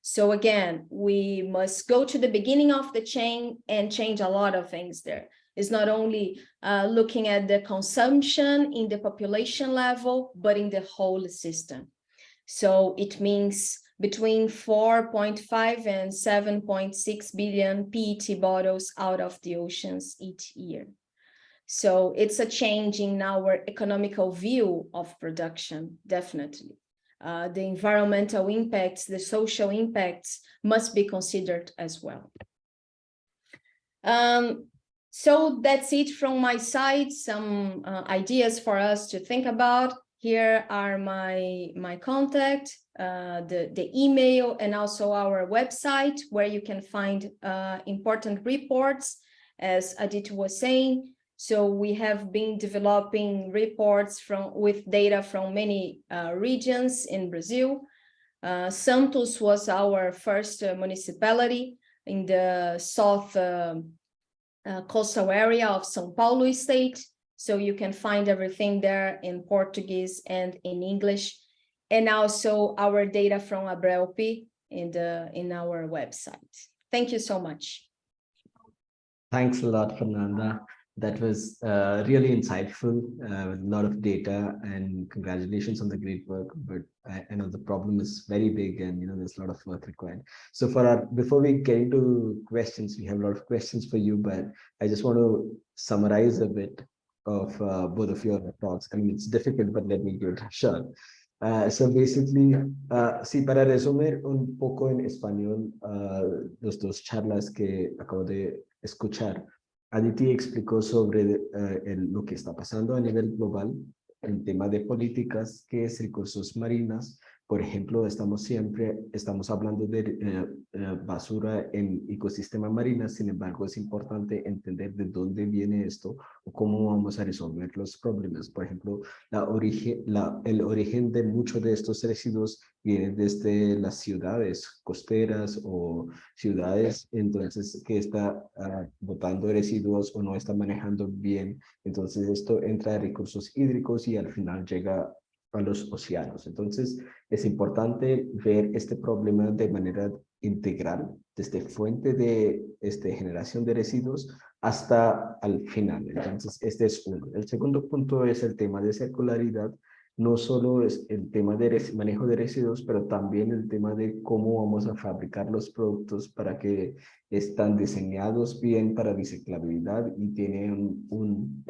So again, we must go to the beginning of the chain and change a lot of things there. It's not only uh, looking at the consumption in the population level, but in the whole system. So it means between 4.5 and 7.6 billion PET bottles out of the oceans each year. So it's a change in our economical view of production, definitely uh, the environmental impacts, the social impacts must be considered as well. Um, so that's it from my side, some uh, ideas for us to think about. Here are my, my contact, uh, the, the email, and also our website where you can find uh, important reports, as Aditi was saying. So we have been developing reports from with data from many uh, regions in Brazil. Uh, Santos was our first uh, municipality in the south uh, coastal area of São Paulo state. So you can find everything there in Portuguese and in English. And also our data from Abrelpe in, the, in our website. Thank you so much. Thanks a lot, Fernanda that was uh, really insightful, uh, a lot of data and congratulations on the great work. But I, I know the problem is very big and, you know, there's a lot of work required. So for our, before we get into questions, we have a lot of questions for you, but I just want to summarize a bit of uh, both of your talks. I mean, it's difficult, but let me give it a shot. Uh, so basically, uh, para resumir un poco en español uh, los dos charlas que acabo de escuchar, Aditi explicó sobre eh, el- lo que está pasando a nivel global en tema de políticas, que es recursos marinas. Por ejemplo, estamos siempre, estamos hablando de eh, eh, basura en ecosistema marina, sin embargo, es importante entender de dónde viene esto o cómo vamos a resolver los problemas. Por ejemplo, la origen, la, el origen de muchos de estos residuos viene desde las ciudades costeras o ciudades, entonces, que está ah, botando residuos o no está manejando bien. Entonces, esto entra a recursos hídricos y al final llega a los océanos. Entonces, es importante ver este problema de manera integral, desde fuente de este, generación de residuos hasta al final. Entonces, este es uno. El segundo punto es el tema de circularidad. No solo es el tema de manejo de residuos, pero también el tema de cómo vamos a fabricar los productos para que están diseñados bien para reciclabilidad y tienen un,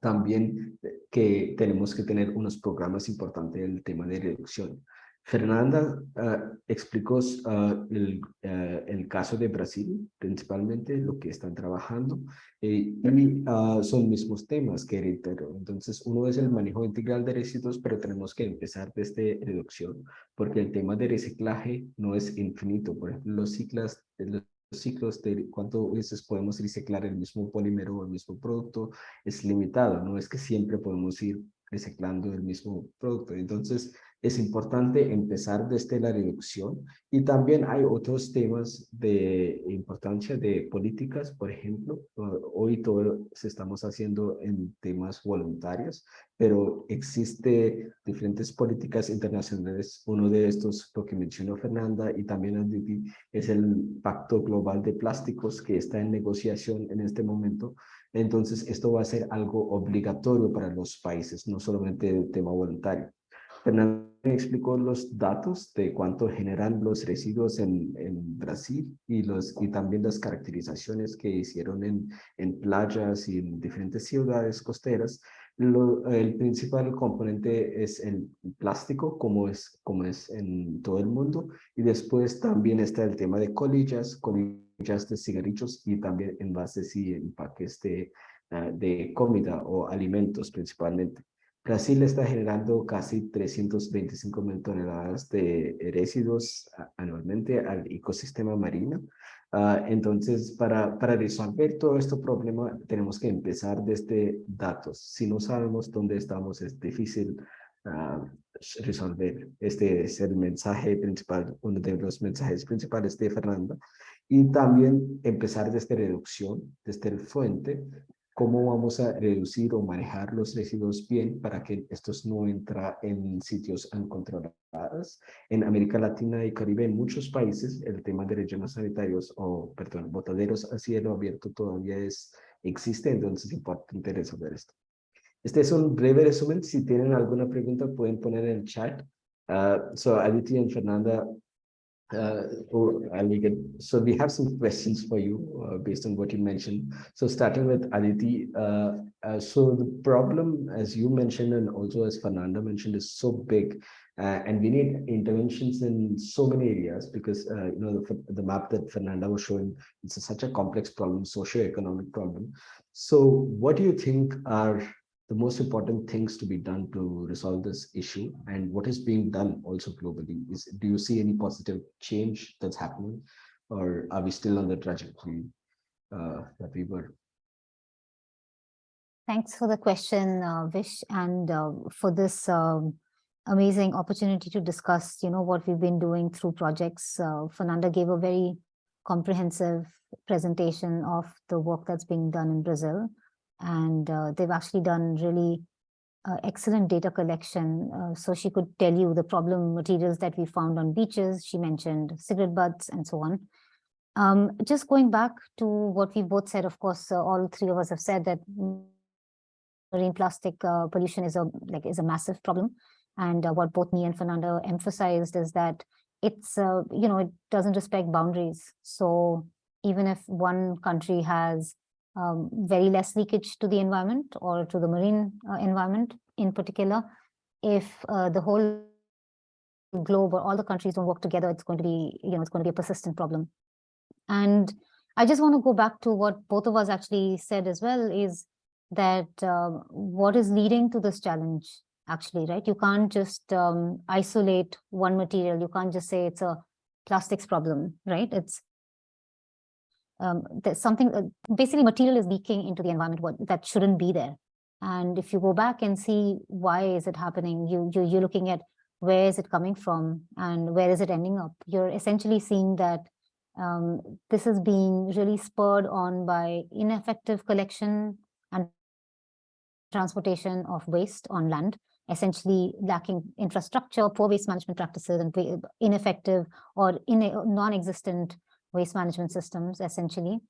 también que tenemos que tener unos programas importantes en el tema de reducción. Fernanda ah, explicó ah, el, ah, el caso de Brasil, principalmente lo que están trabajando, eh, y son mismos temas que reitero. Entonces, uno es el manejo integral de residuos, pero tenemos que empezar desde reducción, porque el tema de reciclaje no es infinito. Por ejemplo, los ciclos, los ciclos de cuántas veces podemos reciclar el mismo polímero o el mismo producto es limitado. No es que siempre podemos ir reciclando el mismo producto. Entonces, es importante empezar desde la reducción y también hay otros temas de importancia de políticas, por ejemplo, hoy todo se estamos haciendo en temas voluntarios, pero existe diferentes políticas internacionales. Uno de estos, lo que mencionó Fernanda y también Aditi, es el Pacto Global de Plásticos que está en negociación en este momento. Entonces, esto va a ser algo obligatorio para los países, no solamente el tema voluntario. Fernanda me explicó los datos de cuánto generan los residuos en, Brasil y, los, y también las caracterizaciones que hicieron en, en playas y en diferentes ciudades costeras. Lo, el principal componente es el plástico, como es, como es en todo el mundo, y después también está el tema de colillas, colillas de cigarrillos y también envases y empaques de, uh, de comida o alimentos principalmente. Brasil está generando casi 325 mil toneladas de residuos anualmente al ecosistema marino. Uh, entonces, para, para resolver todo este problema, tenemos que empezar desde datos. Si no sabemos dónde estamos, es difícil uh, resolver. Este es el mensaje principal, uno de los mensajes principales de Fernanda. Y también empezar desde reducción, desde el fuente, cómo vamos a reducir o manejar los residuos bien para que estos no entren en sitios uncontrolados. En América Latina y Caribe, en muchos países, el tema de rellenos sanitarios o, perdón, botaderos a cielo abierto todavía es, existe, entonces es importante resolver esto. Este es un breve resumen. Si tienen alguna pregunta, pueden poner en el chat. Uh, so, Aditi and Fernanda, uh, it. So we have some questions for you uh, based on what you mentioned. So starting with Aditi, uh, uh, so the problem, as you mentioned, and also as Fernanda mentioned, is so big. Uh, and we need interventions in so many areas because, uh, you know, the, the map that Fernanda was showing, it's a, such a complex problem, socio-economic problem. So what do you think are the most important things to be done to resolve this issue and what is being done also globally is do you see any positive change that's happening or are we still on the trajectory uh, that we were Thanks for the question, uh, Vish, and uh, for this um, amazing opportunity to discuss, you know, what we've been doing through projects. Uh, Fernanda gave a very comprehensive presentation of the work that's being done in Brazil. And uh, they've actually done really uh, excellent data collection. Uh, so she could tell you the problem materials that we found on beaches. She mentioned cigarette butts and so on. Um, just going back to what we both said, of course, uh, all three of us have said that marine plastic uh, pollution is a like is a massive problem. And uh, what both me and Fernanda emphasized is that it's, you know, it doesn't respect boundaries. So even if one country has um, very less leakage to the environment or to the marine uh, environment in particular, if uh, the whole globe or all the countries don't work together, it's going to be, you know, it's going to be a persistent problem. And I just want to go back to what both of us actually said as well is that uh, what is leading to this challenge actually, right? You can't just um, isolate one material. You can't just say it's a plastics problem, right? It's um, there's something, uh, basically material is leaking into the environment that shouldn't be there. And if you go back and see why is it happening, you, you, you're looking at where is it coming from and where is it ending up? You're essentially seeing that um, this is being really spurred on by ineffective collection and transportation of waste on land, essentially lacking infrastructure, poor waste management practices, and ineffective or in non-existent waste management systems, essentially.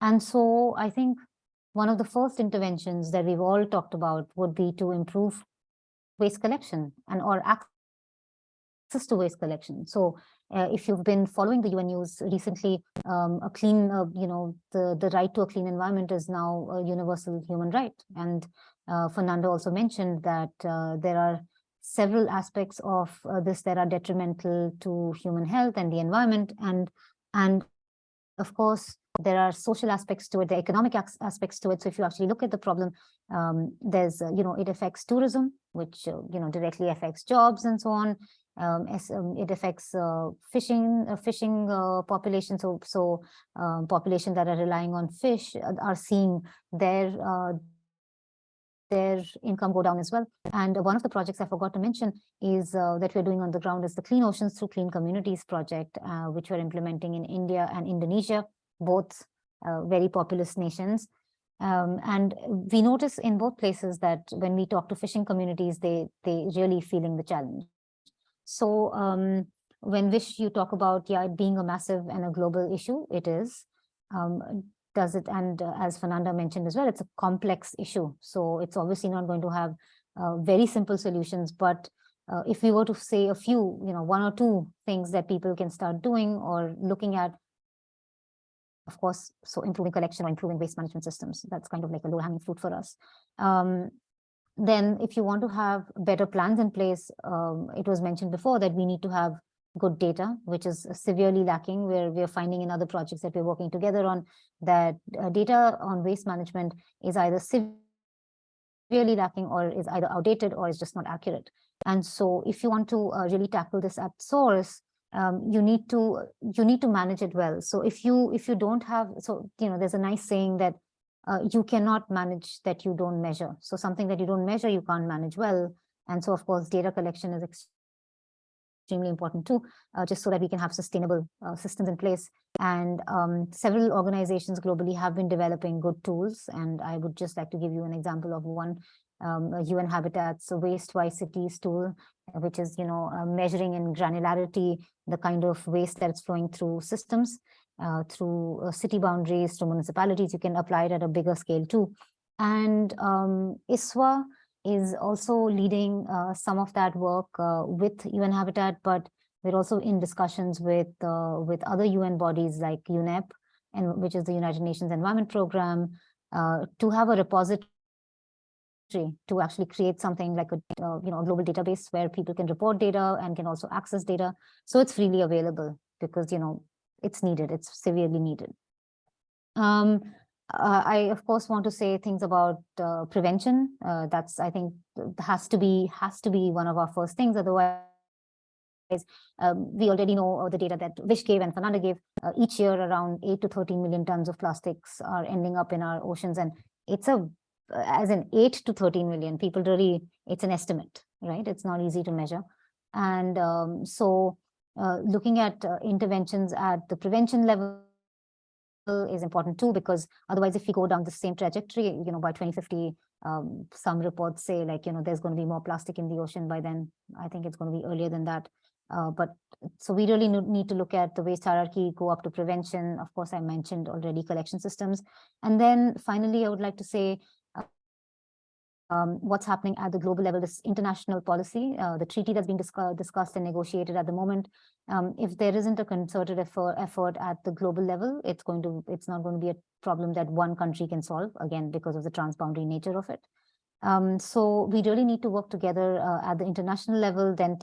And so I think one of the first interventions that we've all talked about would be to improve waste collection and or access to waste collection. So uh, if you've been following the UN news recently, um, a clean, uh, you know, the, the right to a clean environment is now a universal human right. And uh, Fernanda also mentioned that uh, there are several aspects of uh, this that are detrimental to human health and the environment. And, and of course, there are social aspects to it, the economic aspects to it. So if you actually look at the problem, um, there's, uh, you know, it affects tourism, which, you know, directly affects jobs and so on um, as, um, it affects uh, fishing uh, fishing uh, population so so um, population that are relying on fish uh, are seeing their uh, their income go down as well and one of the projects i forgot to mention is uh, that we're doing on the ground is the clean oceans through clean communities project which we're implementing in india and indonesia both very populous nations um, and we notice in both places that when we talk to fishing communities, they they really feeling the challenge. So um, when Vish, you talk about yeah, it being a massive and a global issue, it is. Um, does it, and uh, as Fernanda mentioned as well, it's a complex issue. So it's obviously not going to have uh, very simple solutions, but uh, if we were to say a few, you know, one or two things that people can start doing or looking at, of course, so improving collection or improving waste management systems, that's kind of like a low hanging fruit for us. Um, then if you want to have better plans in place, um, it was mentioned before that we need to have good data, which is severely lacking, where we're finding in other projects that we're working together on that uh, data on waste management is either severely lacking or is either outdated or is just not accurate. And so if you want to uh, really tackle this at source, um, you need to you need to manage it well. So if you if you don't have so you know there's a nice saying that uh, you cannot manage that you don't measure. So something that you don't measure, you can't manage well. And so, of course, data collection is extremely important too, uh, just so that we can have sustainable uh, systems in place. And um, several organizations globally have been developing good tools. And I would just like to give you an example of one um, UN Habitat's waste-wise cities tool, which is, you know, uh, measuring in granularity the kind of waste that's flowing through systems uh, through uh, city boundaries to municipalities. You can apply it at a bigger scale too. And um, ISWA is also leading uh, some of that work uh, with UN Habitat, but we're also in discussions with uh, with other UN bodies like UNEP, and which is the United Nations Environment Program, uh, to have a repository to actually create something like a you know global database where people can report data and can also access data. So it's freely available because you know it's needed, it's severely needed. Um, uh, I, of course, want to say things about uh, prevention. Uh, that's, I think, has to be has to be one of our first things. Otherwise, um, we already know the data that Vish gave and Fernanda gave. Uh, each year, around 8 to 13 million tons of plastics are ending up in our oceans. And it's a, as in 8 to 13 million, people really, it's an estimate, right? It's not easy to measure. And um, so uh, looking at uh, interventions at the prevention level is important too, because otherwise if we go down the same trajectory, you know, by 2050, um, some reports say like, you know, there's going to be more plastic in the ocean by then. I think it's going to be earlier than that. Uh, but so we really need to look at the waste hierarchy, go up to prevention. Of course, I mentioned already collection systems. And then finally, I would like to say um, what's happening at the global level, this international policy, uh, the treaty that's being discussed, discussed and negotiated at the moment. Um, if there isn't a concerted effort, effort at the global level, it's going to, it's not going to be a problem that one country can solve, again, because of the transboundary nature of it. Um, so we really need to work together uh, at the international level, then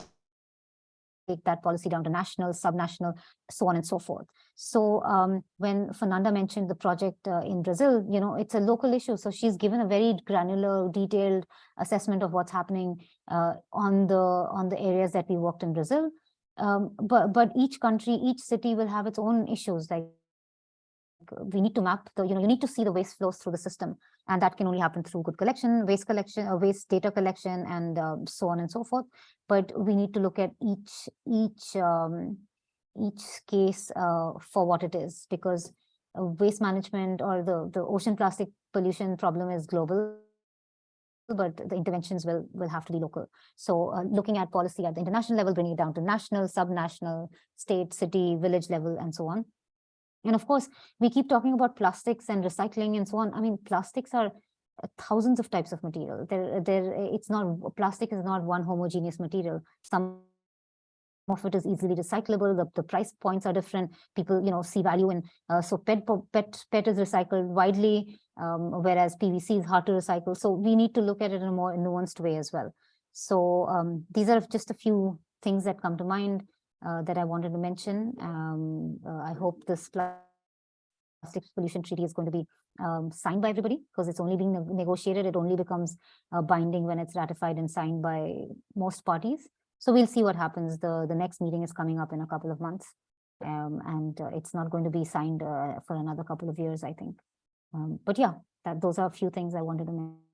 take that policy down to national, subnational, so on and so forth. So um, when Fernanda mentioned the project uh, in Brazil, you know, it's a local issue. So she's given a very granular, detailed assessment of what's happening uh, on the on the areas that we worked in Brazil. Um, but but each country, each city will have its own issues. Like we need to map the, you know, you need to see the waste flows through the system, and that can only happen through good collection, waste collection, or waste data collection, and uh, so on and so forth. But we need to look at each each um, each case uh, for what it is, because uh, waste management or the the ocean plastic pollution problem is global but the interventions will will have to be local. So uh, looking at policy at the international level, bringing it down to national, subnational, state, city, village level, and so on. And of course, we keep talking about plastics and recycling and so on. I mean, plastics are uh, thousands of types of material. There, there, it's not, plastic is not one homogeneous material. Some of it is easily recyclable. The, the price points are different. People, you know, see value in, uh, so PET, PET, PET is recycled widely, um, whereas PVC is hard to recycle. So we need to look at it in a more nuanced way as well. So um, these are just a few things that come to mind uh, that I wanted to mention. Um, uh, I hope this plastic pollution treaty is going to be um, signed by everybody because it's only being negotiated. It only becomes uh, binding when it's ratified and signed by most parties. So we'll see what happens. The, the next meeting is coming up in a couple of months. Um, and uh, it's not going to be signed uh, for another couple of years, I think. Um, but yeah, that those are a few things I wanted to mention.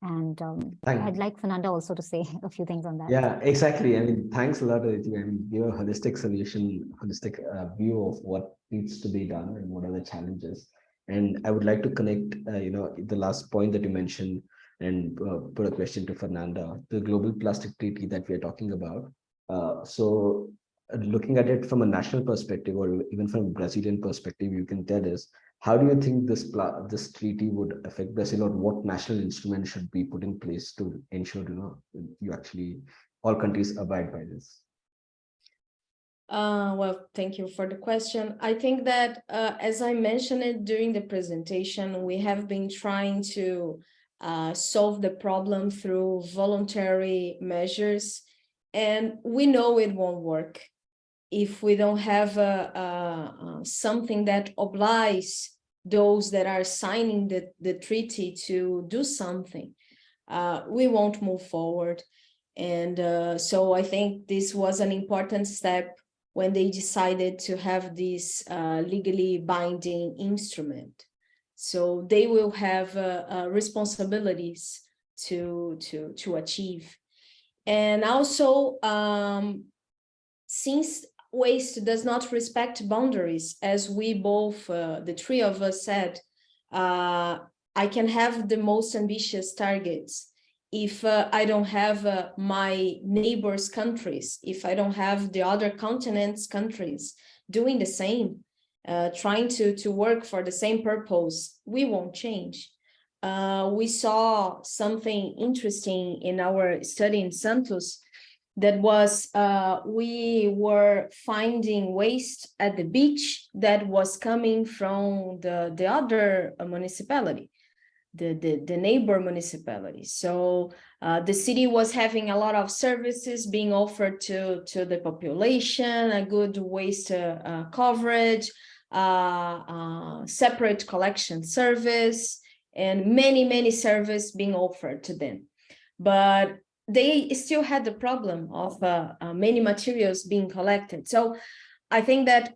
And um, I'd like Fernanda also to say a few things on that. Yeah, exactly. I mean, thanks a lot, Aditi. I mean, give a holistic solution, holistic uh, view of what needs to be done and what are the challenges. And I would like to connect, uh, you know, the last point that you mentioned and uh, put a question to Fernanda, the global plastic treaty that we are talking about. Uh, so looking at it from a national perspective or even from a Brazilian perspective, you can tell us how do you think this this treaty would affect Brazil or what national instrument should be put in place to ensure you know you actually all countries abide by this? Uh, well, thank you for the question. I think that, uh, as I mentioned it during the presentation, we have been trying to uh, solve the problem through voluntary measures, and we know it won't work if we don't have a, a, a something that obliges those that are signing the, the treaty to do something. Uh, we won't move forward. And uh, so I think this was an important step when they decided to have this uh, legally binding instrument. So they will have uh, uh, responsibilities to, to, to achieve. And also, um, since waste does not respect boundaries, as we both, uh, the three of us said, uh, I can have the most ambitious targets if uh, I don't have uh, my neighbors' countries, if I don't have the other continents' countries doing the same, uh, trying to, to work for the same purpose, we won't change. Uh, we saw something interesting in our study in Santos that was uh, we were finding waste at the beach that was coming from the, the other municipality the, the, the neighbor municipality. So uh, the city was having a lot of services being offered to, to the population, a good waste uh, uh, coverage, uh, uh, separate collection service, and many, many service being offered to them. But they still had the problem of uh, many materials being collected. So I think that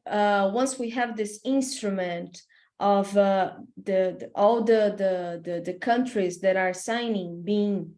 once we have this instrument of uh, the, the, all the, the, the the countries that are signing being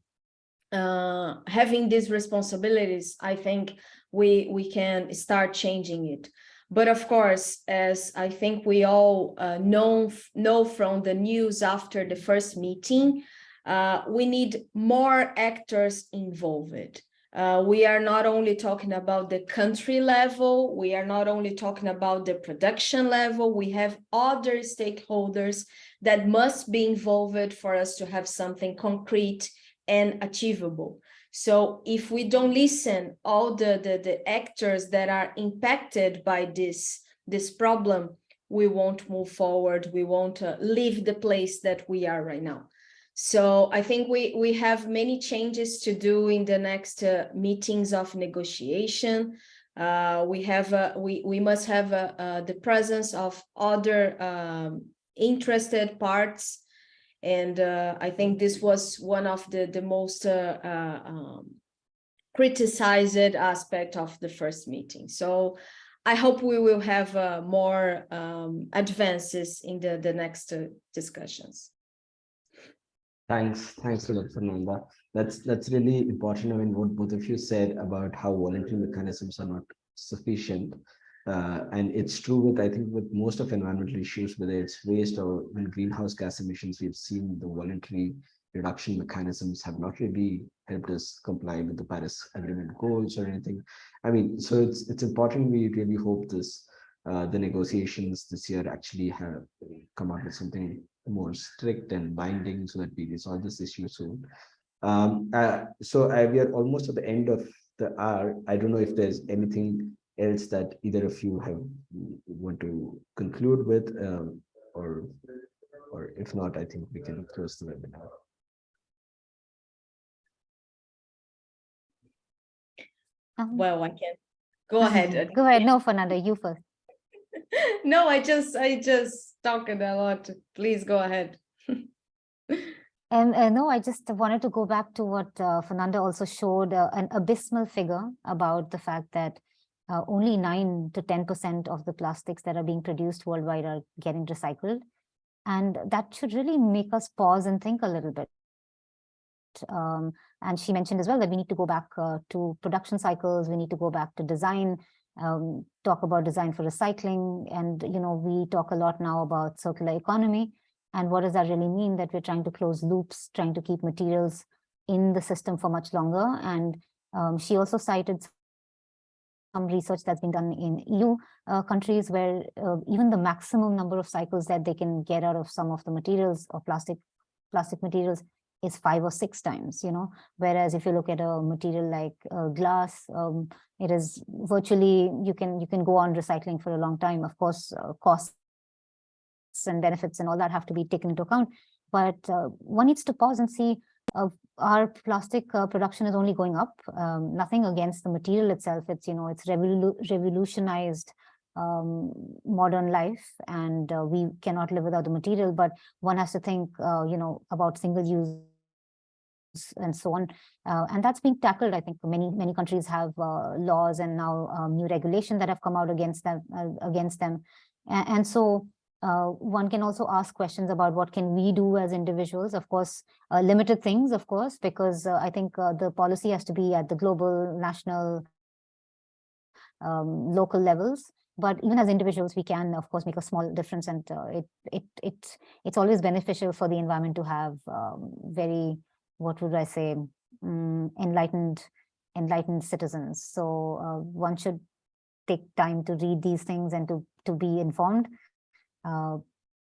uh, having these responsibilities, I think we we can start changing it. But of course, as I think we all uh, know know from the news after the first meeting, uh, we need more actors involved. Uh, we are not only talking about the country level, we are not only talking about the production level, we have other stakeholders that must be involved for us to have something concrete and achievable. So if we don't listen all the, the, the actors that are impacted by this, this problem, we won't move forward, we won't uh, leave the place that we are right now. So I think we, we have many changes to do in the next uh, meetings of negotiation. Uh, we have, uh, we, we must have uh, uh, the presence of other um, interested parts. And uh, I think this was one of the, the most um, criticized aspect of the first meeting. So I hope we will have more um, advances in the, the next discussions. Thanks, thanks a lot, Fernanda. That's that's really important. I mean, what both of you said about how voluntary mechanisms are not sufficient. Uh, and it's true with, I think, with most of environmental issues, whether it's waste or when greenhouse gas emissions, we've seen the voluntary reduction mechanisms have not really helped us comply with the Paris Agreement goals or anything. I mean, so it's it's important. We really hope this uh, the negotiations this year actually have come out with something more strict and binding so that we resolve this issue soon. Um, uh, so I, we are almost at the end of the hour. I don't know if there's anything else that either of you have want to conclude with, um, or or if not, I think we can close the webinar. Um, Well, I can go ahead. Go ahead. No, Fernanda, you first. No, I just, I just talking a lot. Please go ahead. And uh, no, I just wanted to go back to what uh, Fernanda also showed uh, an abysmal figure about the fact that uh, only 9 to 10% of the plastics that are being produced worldwide are getting recycled. And that should really make us pause and think a little bit. Um, and she mentioned as well that we need to go back uh, to production cycles, we need to go back to design, um, talk about design for recycling. And, you know, we talk a lot now about circular economy. And what does that really mean? That we're trying to close loops, trying to keep materials in the system for much longer. And um, she also cited some research that's been done in EU uh, countries where uh, even the maximum number of cycles that they can get out of some of the materials or plastic plastic materials is five or six times, you know, whereas if you look at a material like uh, glass, um, it is virtually, you can you can go on recycling for a long time. Of course, uh, costs and benefits and all that have to be taken into account. But uh, one needs to pause and see uh, our plastic uh, production is only going up. Um, nothing against the material itself. It's, you know, it's revolu revolutionized um, modern life and uh, we cannot live without the material. But one has to think, uh, you know, about single use and so on. Uh, and that's being tackled. I think many, many countries have laws and now um, new regulation that have come out against them, against them. and, and so uh, one can also ask questions about what can we do as individuals, of course, uh, limited things, of course, because uh, I think uh, the policy has to be at the global, national, um, local levels. But even as individuals, we can, of course, make a small difference, and uh, it it it it's always beneficial for the environment to have um, very, what would I say, um, enlightened, enlightened citizens. So uh, one should take time to read these things and to to be informed. Uh,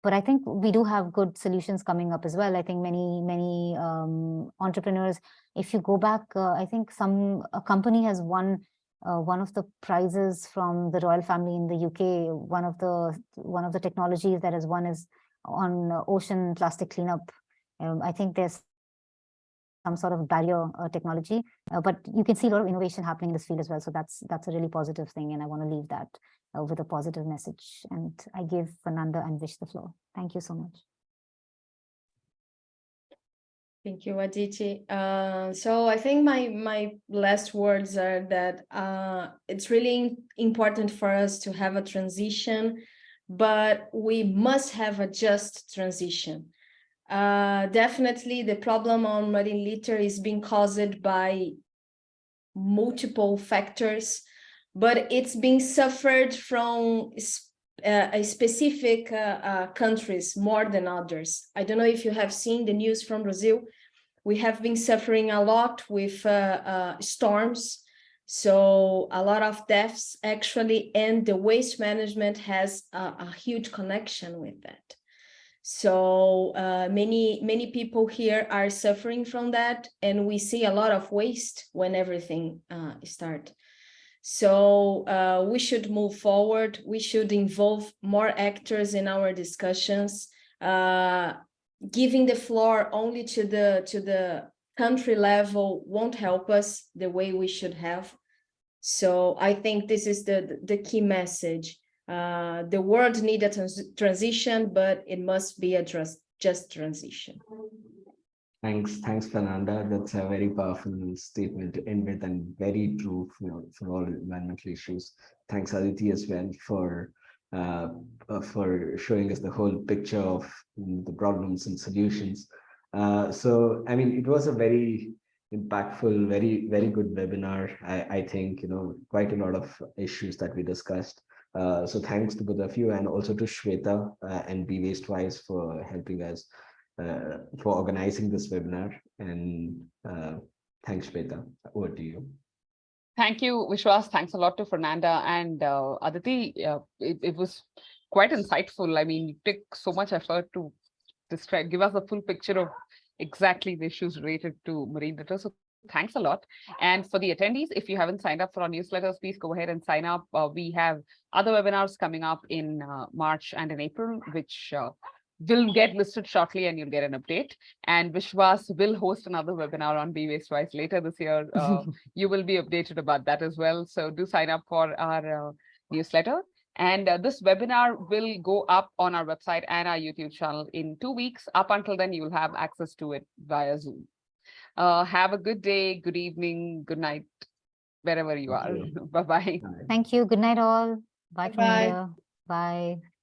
but I think we do have good solutions coming up as well. I think many, many um, entrepreneurs, if you go back, uh, I think some a company has won uh, one of the prizes from the royal family in the UK. One of the one of the technologies that has won is on ocean plastic cleanup. Um, I think there's some sort of barrier uh, technology, uh, but you can see a lot of innovation happening in this field as well. So that's that's a really positive thing, and I want to leave that uh, with a positive message. And I give Fernanda and Vish the floor. Thank you so much. Thank you, Aditi. Uh, so I think my my last words are that uh, it's really important for us to have a transition, but we must have a just transition. Uh, definitely the problem on marine litter is being caused by multiple factors, but it's being suffered from uh, specific uh, uh, countries more than others. I don't know if you have seen the news from Brazil, we have been suffering a lot with uh, uh, storms. So a lot of deaths actually, and the waste management has a, a huge connection with that. So uh, many, many people here are suffering from that, and we see a lot of waste when everything uh, start. So uh, we should move forward. We should involve more actors in our discussions. Uh, giving the floor only to the to the country level won't help us the way we should have. So I think this is the the key message. Uh, the world need a trans transition, but it must be a just just transition. Thanks, thanks, Fernanda. That's a very powerful statement to end with and very true for, for all environmental issues. Thanks, Aditi, as well, for uh, uh, for showing us the whole picture of mm, the problems and solutions. Uh, so, I mean, it was a very impactful, very, very good webinar. I, I think, you know, quite a lot of issues that we discussed. Uh, so thanks to both of you and also to Shweta uh, and Be Waste Wise for helping us uh, for organizing this webinar. And uh, thanks, Shweta. Over to you. Thank you, Vishwas. Thanks a lot to Fernanda and uh, Aditi. It, it was quite insightful. I mean, you took so much effort to describe, give us a full picture of exactly the issues related to marine litter. So thanks a lot. And for the attendees, if you haven't signed up for our newsletters, please go ahead and sign up. Uh, we have other webinars coming up in uh, March and in April, which uh, will get listed shortly and you'll get an update. And Vishwas will host another webinar on Be Waste Wise later this year. Uh, you will be updated about that as well. So do sign up for our uh, newsletter. And uh, this webinar will go up on our website and our YouTube channel in two weeks. Up until then, you will have access to it via Zoom. Uh, have a good day, good evening, good night, wherever you Thank are. Bye-bye. Thank you. Good night all. Bye from Bye-bye. here. Bye.